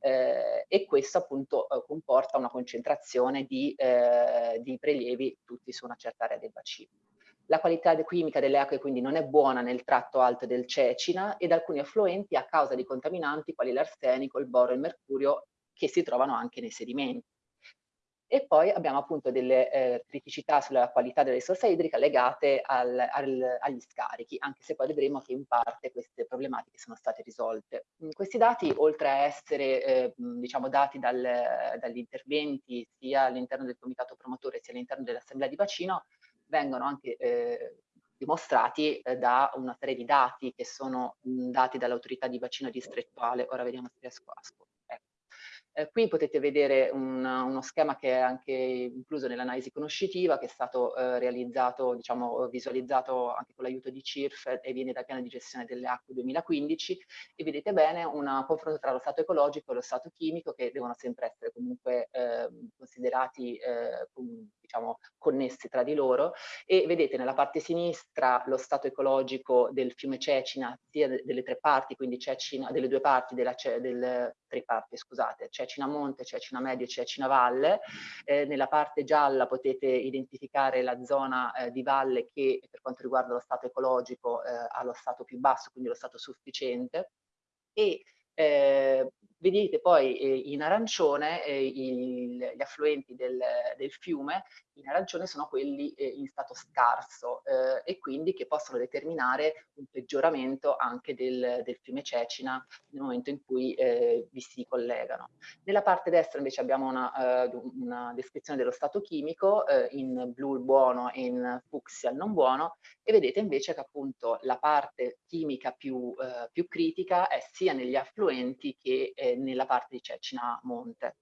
eh, e questo appunto eh, comporta una concentrazione di, eh, di prelievi tutti su una certa area del bacino. La qualità chimica delle acque quindi non è buona nel tratto alto del Cecina ed alcuni affluenti a causa di contaminanti quali l'arsenico, il boro e il mercurio che si trovano anche nei sedimenti. E poi abbiamo appunto delle eh, criticità sulla qualità della risorsa idrica legate al, al, agli scarichi, anche se poi vedremo che in parte queste problematiche sono state risolte. Questi dati, oltre a essere eh, diciamo, dati dal, dagli interventi sia all'interno del comitato promotore sia all'interno dell'assemblea di bacino, vengono anche eh, dimostrati eh, da una serie di dati che sono mh, dati dall'autorità di bacino distrettuale. Ora vediamo se riesco a eh, qui potete vedere un, uno schema che è anche incluso nell'analisi conoscitiva, che è stato eh, realizzato, diciamo, visualizzato anche con l'aiuto di CIRF e viene dal piano di gestione delle acque 2015 e vedete bene un confronto tra lo stato ecologico e lo stato chimico che devono sempre essere comunque eh, considerati eh, diciamo, connessi tra di loro e vedete nella parte sinistra lo stato ecologico del fiume Cecina sia delle tre parti, quindi Cecina, delle due parti della, del, tre parti, scusate, Cecina Monte, Cecina Medio e Cecina Valle. Eh, nella parte gialla potete identificare la zona eh, di valle che per quanto riguarda lo stato ecologico eh, ha lo stato più basso, quindi lo stato sufficiente. E eh, vedete poi eh, in arancione eh, il, gli affluenti del, del, fiume, in arancione sono quelli eh, in stato scarso eh, e quindi che possono determinare un peggioramento anche del, del fiume Cecina nel momento in cui eh, vi si collegano. Nella parte destra invece abbiamo una, eh, una descrizione dello stato chimico, in blu il buono e in fucsia il non buono e vedete invece che appunto la parte chimica più, più critica è sia negli affluenti che nella parte di Cecina Monte.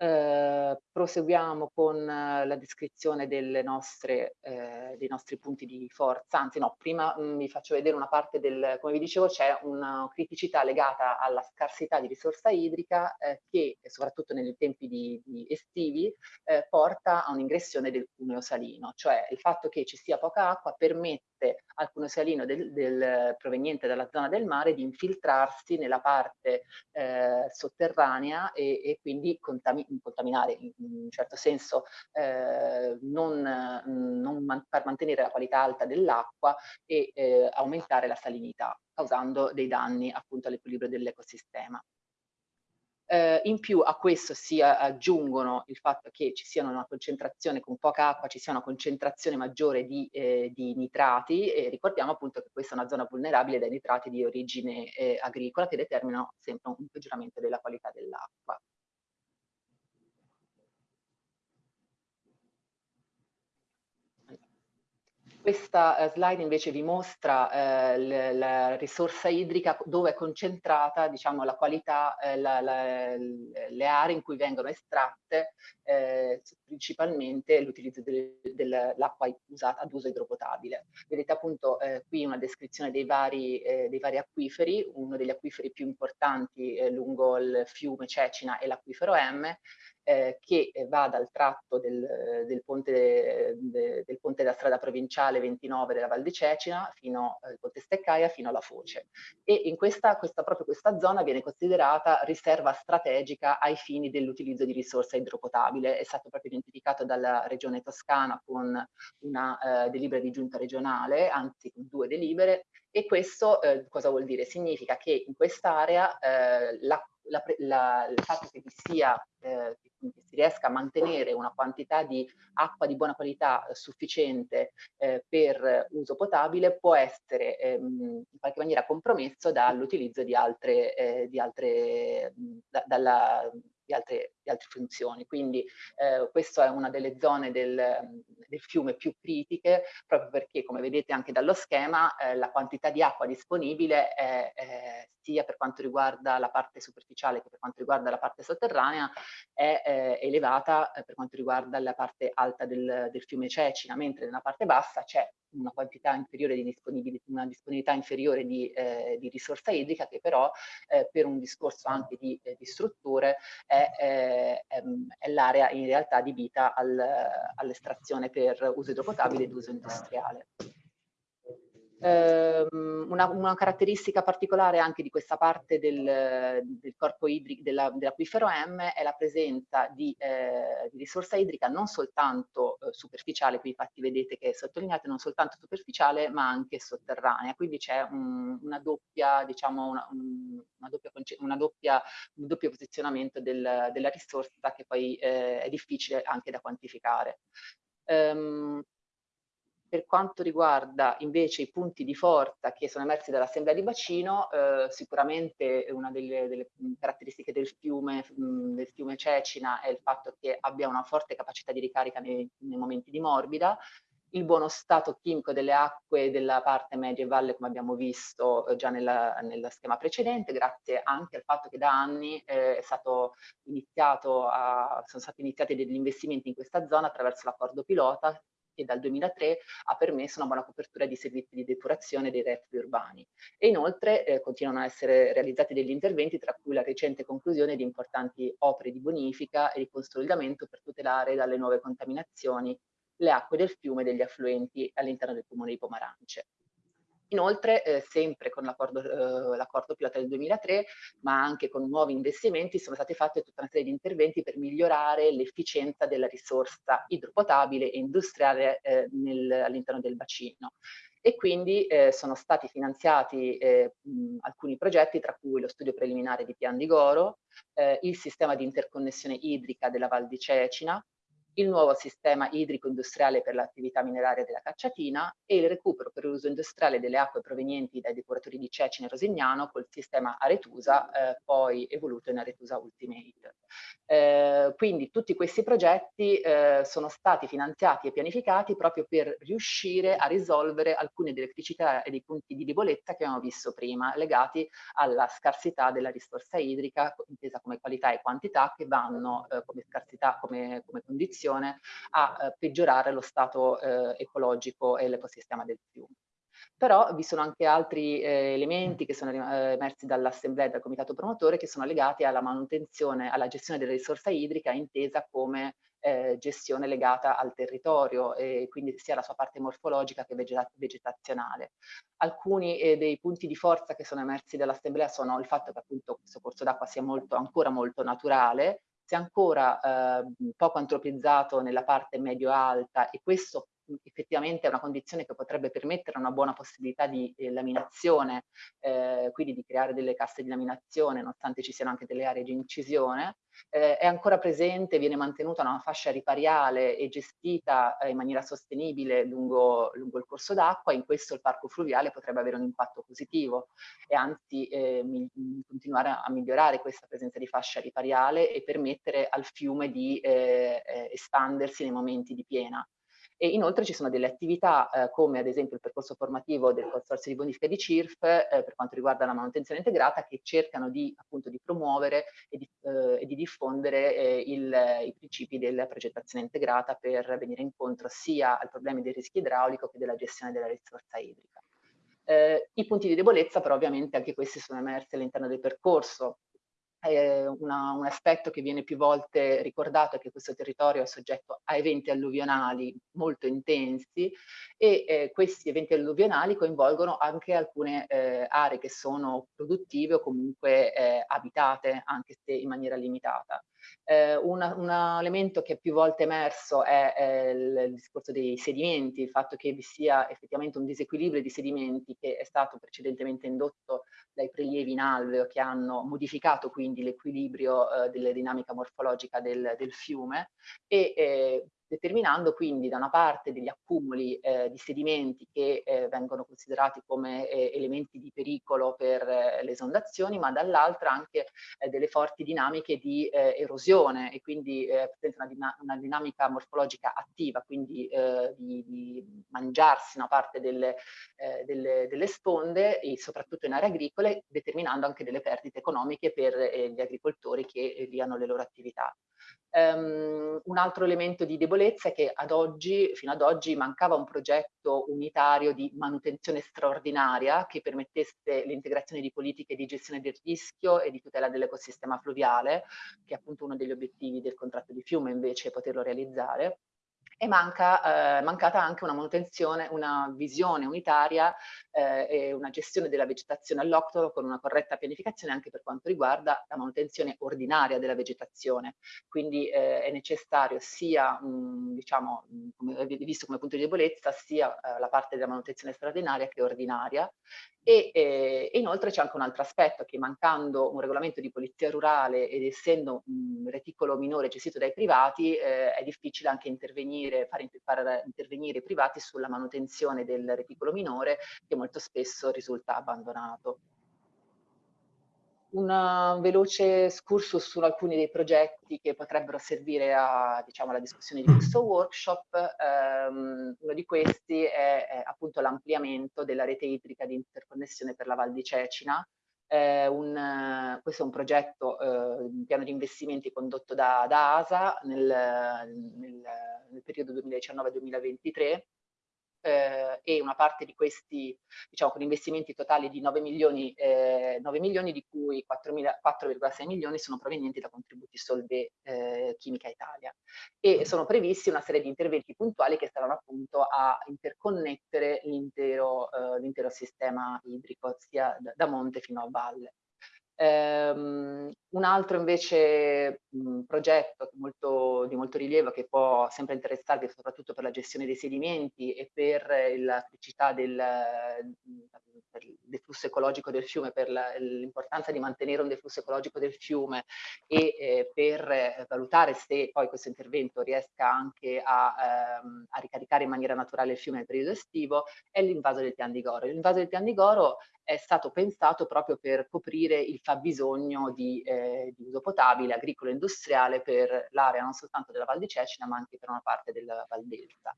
Eh, proseguiamo con eh, la descrizione nostre, eh, dei nostri punti di forza, anzi no, prima mh, mm, vi faccio vedere una parte del, come vi dicevo, c'è una criticità legata alla scarsità di risorsa idrica eh, che soprattutto nei tempi di, di estivi eh, porta a un'ingressione del cuneo salino, cioè il fatto che ci sia poca acqua permette al cuneo salino del, del, proveniente dalla zona del mare di infiltrarsi nella parte eh, sotterranea e, e quindi contaminare contaminare in un certo senso, eh, non, non man per mantenere la qualità alta dell'acqua e eh, aumentare la salinità, causando dei danni appunto all'equilibrio dell'ecosistema. Eh, in più a questo si aggiungono il fatto che ci sia una concentrazione con poca acqua, ci sia una concentrazione maggiore di, eh, di nitrati e ricordiamo appunto che questa è una zona vulnerabile dai nitrati di origine eh, agricola che determinano sempre un peggioramento della qualità dell'acqua. Questa eh, slide invece vi mostra eh, la risorsa idrica dove è concentrata diciamo, la qualità, eh, la, la, le aree in cui vengono estratte eh, principalmente l'utilizzo dell'acqua usata ad uso idropotabile. Vedete appunto eh, qui una descrizione dei vari, eh, dei vari, acquiferi, uno degli acquiferi più importanti lungo il fiume Cecina è l'acquifero M, eh, che va dal tratto del, del, ponte, de, del, ponte, della strada provinciale 29 della Val di Cecina fino al eh, ponte Steccaia fino alla Foce e in questa, questa, proprio questa zona viene considerata riserva strategica ai fini dell'utilizzo di risorsa idropotabile è stato proprio identificato dalla regione toscana con una eh, delibera di giunta regionale anzi con due delibere e questo eh, cosa vuol dire? Significa che in quest'area eh, la la, la, il fatto che vi sia, eh, si riesca a mantenere una quantità di acqua di buona qualità eh, sufficiente eh, per uso potabile può essere ehm, in qualche maniera compromesso dall'utilizzo di altre, eh, di altre da, dalla, di altre, di altre funzioni. Quindi eh, questa è una delle zone del, del, fiume più critiche, proprio perché, come vedete anche dallo schema, eh, la quantità di acqua disponibile è, è, sia per quanto riguarda la parte superficiale che per quanto riguarda la parte sotterranea è eh, elevata eh, per quanto riguarda la parte alta del, del fiume Cecina, mentre nella parte bassa c'è una quantità inferiore di disponibilità, una disponibilità inferiore di, eh, di risorsa idrica che però eh, per un discorso anche di, eh, di strutture è, è, l'area in realtà adibita al, all'estrazione per uso idropotabile ed uso industriale. Ehm, una, una, caratteristica particolare anche di questa parte del, del corpo idrico dell'acquifero M è la presenza di, eh, di risorsa idrica non soltanto eh, superficiale, qui infatti vedete che è sottolineata, non soltanto superficiale ma anche sotterranea, quindi c'è un, una doppia, diciamo, una, una doppia, una doppia, un doppio posizionamento del, della risorsa che poi eh, è difficile anche da quantificare. Um, per quanto riguarda invece i punti di forza che sono emersi dall'assemblea di bacino, eh, sicuramente una delle, delle, caratteristiche del fiume, mh, del fiume Cecina è il fatto che abbia una forte capacità di ricarica nei, nei momenti di morbida, il buono stato chimico delle acque della parte media e valle, come abbiamo visto eh, già nella, nello schema precedente, grazie anche al fatto che da anni eh, a, sono stati iniziati degli investimenti in questa zona attraverso l'accordo pilota che dal 2003 ha permesso una buona copertura di servizi di depurazione dei reflui urbani. E inoltre eh, continuano a essere realizzati degli interventi, tra cui la recente conclusione di importanti opere di bonifica e di consolidamento per tutelare dalle nuove contaminazioni le acque del fiume e degli affluenti all'interno del comune di Pomarance. Inoltre, eh, sempre con l'accordo eh, pilota del 2003, ma anche con nuovi investimenti, sono stati fatti tutta una serie di interventi per migliorare l'efficienza della risorsa idropotabile e industriale eh, all'interno del bacino. E quindi eh, sono stati finanziati eh, mh, alcuni progetti, tra cui lo studio preliminare di Pian di Goro, eh, il sistema di interconnessione idrica della Val di Cecina, il nuovo sistema idrico-industriale per l'attività mineraria della Cacciatina e il recupero per uso industriale delle acque provenienti dai depuratori di Cecine e Rosignano col sistema Aretusa, eh, poi evoluto in Aretusa Ultimate. Eh, quindi tutti questi progetti eh, sono stati finanziati e pianificati proprio per riuscire a risolvere alcune delle criticità e dei punti di debolezza che abbiamo visto prima, legati alla scarsità della risorsa idrica, intesa come qualità e quantità, che vanno eh, come scarsità, come, come condizione a eh, peggiorare lo stato eh, ecologico e l'ecosistema del fiume. Però vi sono anche altri eh, elementi che sono eh, emersi dall'assemblea e dal comitato promotore che sono legati alla manutenzione, alla gestione della risorsa idrica intesa come eh, gestione legata al territorio e quindi sia la sua parte morfologica che vegeta vegetazionale. Alcuni eh, dei punti di forza che sono emersi dall'assemblea sono il fatto che appunto questo corso d'acqua sia molto, ancora molto naturale, ancora eh, poco antropizzato nella parte medio-alta e questo effettivamente è una condizione che potrebbe permettere una buona possibilità di eh, laminazione, eh, quindi di creare delle casse di laminazione, nonostante ci siano anche delle aree di incisione, eh, è ancora presente, viene mantenuta una fascia ripariale e gestita eh, in maniera sostenibile lungo, lungo il corso d'acqua, in questo il parco fluviale potrebbe avere un impatto positivo e anzi eh, continuare a, migliorare questa presenza di fascia ripariale e permettere al fiume di eh, espandersi nei momenti di piena. E inoltre ci sono delle attività eh, come ad esempio il percorso formativo del Consorzio di Bonifica di CIRF eh, per quanto riguarda la manutenzione integrata che cercano di, appunto, di promuovere e di, eh, e di diffondere eh, il, i principi della progettazione integrata per venire incontro sia ai problemi del rischio idraulico che della gestione della risorsa idrica. Eh, I punti di debolezza però ovviamente anche questi sono emersi all'interno del percorso, eh, una, un aspetto che viene più volte ricordato è che questo territorio è soggetto a eventi alluvionali molto intensi e eh, questi eventi alluvionali coinvolgono anche alcune eh, aree che sono produttive o comunque eh, abitate anche se in maniera limitata. Eh, una, un elemento che più volte emerso è, è il, il, discorso dei sedimenti, il fatto che vi sia effettivamente un disequilibrio di sedimenti che è stato precedentemente indotto dai prelievi in alveo che hanno modificato quindi l'equilibrio eh, della dinamica morfologica del, del fiume e eh, determinando quindi da una parte degli accumuli eh, di sedimenti che eh, vengono considerati come eh, elementi di pericolo per eh, le esondazioni, ma dall'altra anche eh, delle forti dinamiche di eh, erosione e quindi presenta una, una, dinamica morfologica attiva, quindi di, di, mangiarsi una parte delle, delle, delle, sponde soprattutto in aree agricole, determinando anche delle perdite economiche per gli agricoltori che hanno le loro attività. Um, un altro elemento di debolezza è che ad oggi, fino ad oggi mancava un progetto unitario di manutenzione straordinaria che permettesse l'integrazione di politiche di gestione del rischio e di tutela dell'ecosistema fluviale, che è appunto uno degli obiettivi del contratto di fiume invece poterlo realizzare è manca, eh, mancata anche una manutenzione, una visione unitaria eh, e una gestione della vegetazione all'octolo con una corretta pianificazione anche per quanto riguarda la manutenzione ordinaria della vegetazione. Quindi eh, è necessario sia, mh, diciamo, come, visto come punto di debolezza, sia eh, la parte della manutenzione straordinaria che ordinaria e, eh, inoltre c'è anche un altro aspetto che mancando un regolamento di polizia rurale ed essendo un reticolo minore gestito dai privati eh, è difficile anche intervenire, far, far, intervenire i privati sulla manutenzione del reticolo minore che molto spesso risulta abbandonato un veloce excursus su alcuni dei progetti che potrebbero servire a, diciamo, alla discussione di questo workshop. Um, uno di questi è, è appunto l'ampliamento della rete idrica di interconnessione per la Val di Cecina. Eh, un, questo è un progetto, eh, un piano di investimenti condotto da, da ASA nel, nel, nel periodo 2019-2023 eh, e una parte di questi, diciamo, con investimenti totali di 9 milioni, eh, 9 milioni di cui 4,6 milioni sono provenienti da contributi Solve eh, Chimica Italia. E sono previsti una serie di interventi puntuali che saranno appunto a interconnettere l'intero eh, sistema idrico, sia da, da monte fino a valle. Um, un altro invece mh, progetto molto, di molto rilievo che può sempre interessarvi soprattutto per la gestione dei sedimenti e per la criticità del, per il deflusso ecologico del fiume, per l'importanza di mantenere un deflusso ecologico del fiume e eh, per valutare se poi questo intervento riesca anche a, ehm, a ricaricare in maniera naturale il fiume nel periodo estivo, è l'invaso del Pian di Goro. L'invaso del Pian di Goro è stato pensato proprio per coprire il fabbisogno di, eh, di uso potabile, agricolo e industriale per l'area non soltanto della Val di Cecina ma anche per una parte della Val d'Elsa.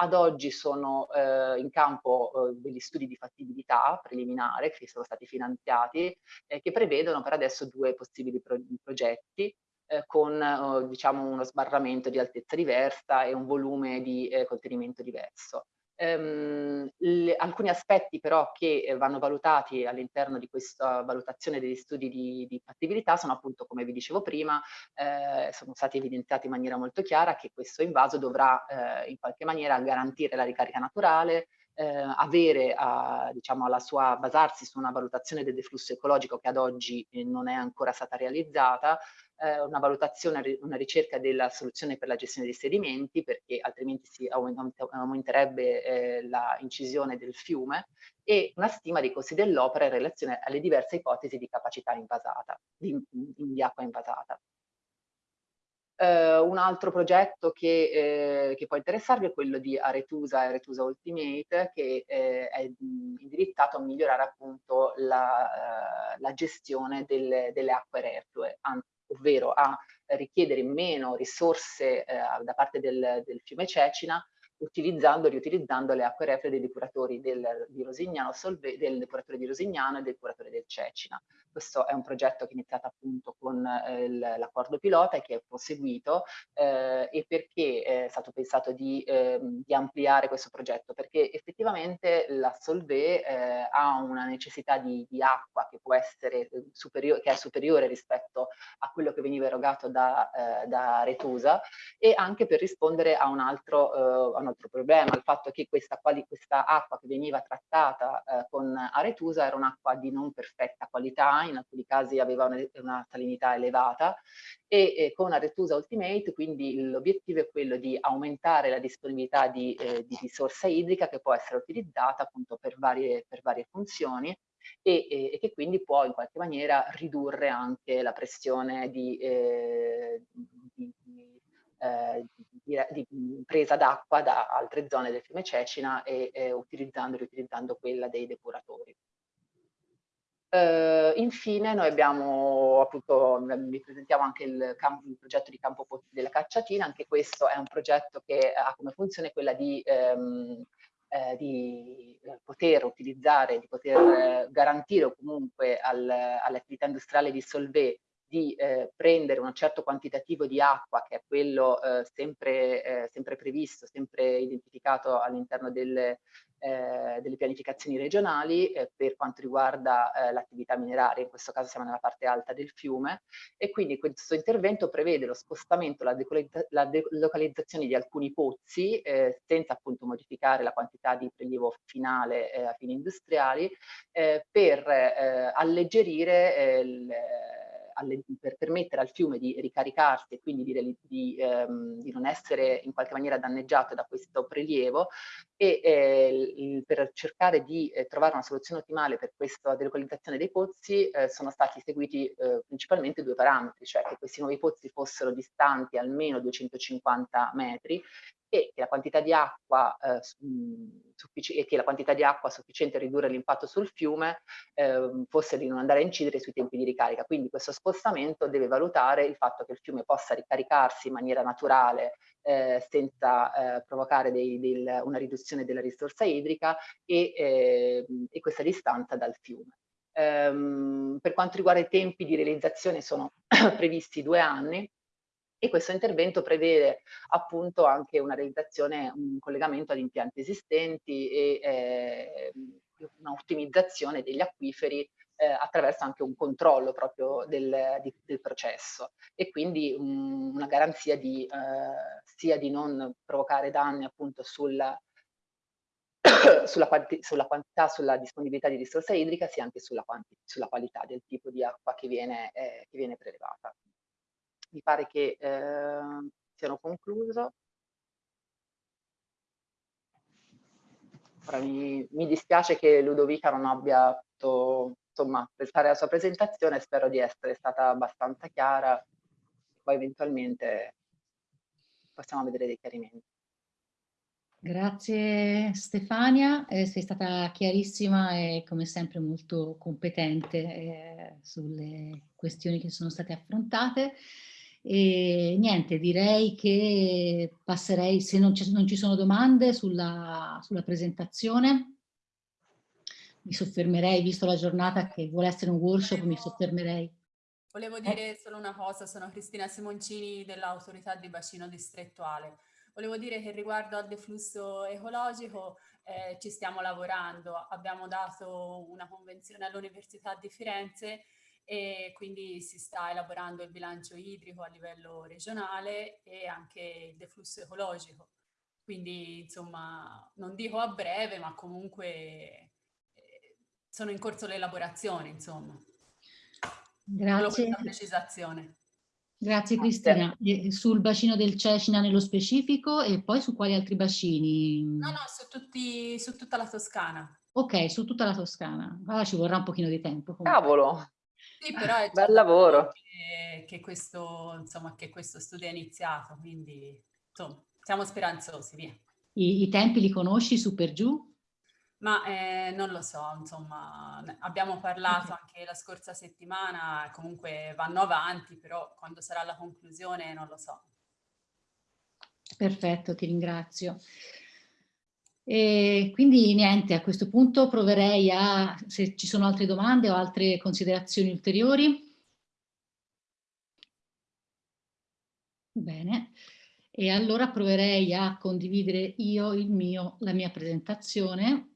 Ad oggi sono eh, in campo eh, degli studi di fattibilità preliminare che sono stati finanziati e che prevedono per adesso due possibili pro progetti eh, con eh, diciamo uno sbarramento di altezza diversa e un volume di eh, contenimento diverso. Um, le, alcuni aspetti però che eh, vanno valutati all'interno di questa valutazione degli studi di, di fattibilità sono appunto, come vi dicevo prima, eh, sono stati evidenziati in maniera molto chiara che questo invaso dovrà eh, in qualche maniera garantire la ricarica naturale, eh, avere a, diciamo, alla sua, basarsi su una valutazione del deflusso ecologico che ad oggi eh, non è ancora stata realizzata, eh, una valutazione, una ricerca della soluzione per la gestione dei sedimenti perché altrimenti si aumenterebbe eh, la del fiume e una stima dei costi dell'opera in relazione alle diverse ipotesi di capacità invasata, di, di acqua invasata. Uh, un altro progetto che, eh, che, può interessarvi è quello di Aretusa e Aretusa Ultimate che eh, è indirizzato a migliorare appunto la, uh, la gestione delle, delle acque reflue, ovvero a richiedere meno risorse eh, da parte del, del fiume Cecina utilizzando e riutilizzando le acque reflue dei depuratori del, di Rosignano, Solve, del depuratore di Rosignano e del depuratore del Cecina. Questo è un progetto che è iniziato appunto con eh, l'accordo pilota e che è proseguito eh, e perché è stato pensato di, eh, di, ampliare questo progetto? Perché effettivamente la Solve eh, ha una necessità di, di, acqua che può essere eh, superiore, che è superiore rispetto a quello che veniva erogato da, eh, da Retusa e anche per rispondere a un altro, a un altro problema, il fatto che questa, questa acqua che veniva trattata con Aretusa era un'acqua di non perfetta qualità in alcuni casi aveva una, una salinità elevata e, e con Aretusa Ultimate quindi l'obiettivo è quello di aumentare la disponibilità di, eh, di, risorsa idrica che può essere utilizzata appunto per varie, per varie funzioni e, e, e, che quindi può in qualche maniera ridurre anche la pressione di, eh, di, eh, di, di presa d'acqua da altre zone del fiume Cecina e eh, utilizzando, riutilizzando quella dei depuratori. Uh, infine noi abbiamo appunto, vi presentiamo anche il, campo, il, progetto di Campo della Cacciatina, anche questo è un progetto che ha come funzione quella di, um, eh, di poter utilizzare, di poter eh, garantire comunque al, all'attività industriale di Solvay di eh, prendere un certo quantitativo di acqua, che è quello eh, sempre, eh, sempre previsto, sempre identificato all'interno delle, eh, delle pianificazioni regionali eh, per quanto riguarda eh, l'attività mineraria, in questo caso siamo nella parte alta del fiume, e quindi questo intervento prevede lo spostamento, la, la delocalizzazione di alcuni pozzi eh, senza appunto modificare la quantità di prelievo finale eh, a fini industriali eh, per alleggerire il alle, per permettere al fiume di ricaricarsi e quindi di, di, ehm, di, non essere in qualche maniera danneggiato da questo prelievo e eh, per cercare di eh, trovare una soluzione ottimale per questa delocalizzazione dei pozzi eh, sono stati seguiti eh, principalmente due parametri, cioè che questi nuovi pozzi fossero distanti almeno 250 metri e che la quantità di acqua, eh, e che la quantità di acqua sufficiente a ridurre l'impatto sul fiume eh, fosse di non andare a incidere sui tempi di ricarica. Quindi questo spostamento deve valutare il fatto che il fiume possa ricaricarsi in maniera naturale eh, senza eh, provocare dei, del, una riduzione della risorsa idrica e, ehm, e questa distanza dal fiume. Um, per quanto riguarda i tempi di realizzazione sono previsti due anni, e questo intervento prevede appunto anche una realizzazione, un collegamento ad impianti esistenti e eh, un'ottimizzazione degli acquiferi eh, attraverso anche un controllo proprio del, di, del processo. E quindi um, una garanzia di, eh, sia di non provocare danni appunto sulla, sulla, quanti, sulla, quantità, sulla disponibilità di risorsa idrica, sia anche sulla, sulla qualità del tipo di acqua che viene, eh, che viene prelevata mi pare che eh, siano concluso. Ora, mi, mi, dispiace che Ludovica non abbia potuto insomma, prestare la sua presentazione, spero di essere stata abbastanza chiara, poi eventualmente possiamo vedere dei chiarimenti. Grazie Stefania, eh, sei stata chiarissima e come sempre molto competente eh, sulle questioni che sono state affrontate. E niente, direi che passerei, se non ci, non ci sono domande sulla, sulla, presentazione, mi soffermerei, visto la giornata che vuole essere un workshop, volevo, mi soffermerei. Volevo dire solo una cosa, sono Cristina Simoncini dell'autorità di bacino distrettuale. Volevo dire che riguardo al deflusso ecologico eh, ci stiamo lavorando, abbiamo dato una convenzione all'Università di Firenze e quindi si sta elaborando il bilancio idrico a livello regionale e anche il deflusso ecologico. Quindi insomma non dico a breve ma comunque eh, sono in corso le elaborazioni insomma. Grazie. Precisazione. Grazie Cristina. E sul bacino del Cecina nello specifico e poi su quali altri bacini? No, no, su, tutti, su tutta la Toscana. Ok, su tutta la Toscana. Allora ci vorrà un pochino di tempo. Comunque. Cavolo! Sì, però è Bel lavoro. Che, che, questo, insomma, che questo studio è iniziato, quindi insomma, siamo speranzosi, via. I, I, tempi li conosci su per giù? Ma eh, non lo so, insomma, abbiamo parlato okay. anche la scorsa settimana, comunque vanno avanti, però quando sarà la conclusione non lo so. Perfetto, ti ringrazio. E quindi niente, a questo punto proverei a, se ci sono altre domande o altre considerazioni ulteriori. Bene, e allora proverei a condividere io mio, la mia presentazione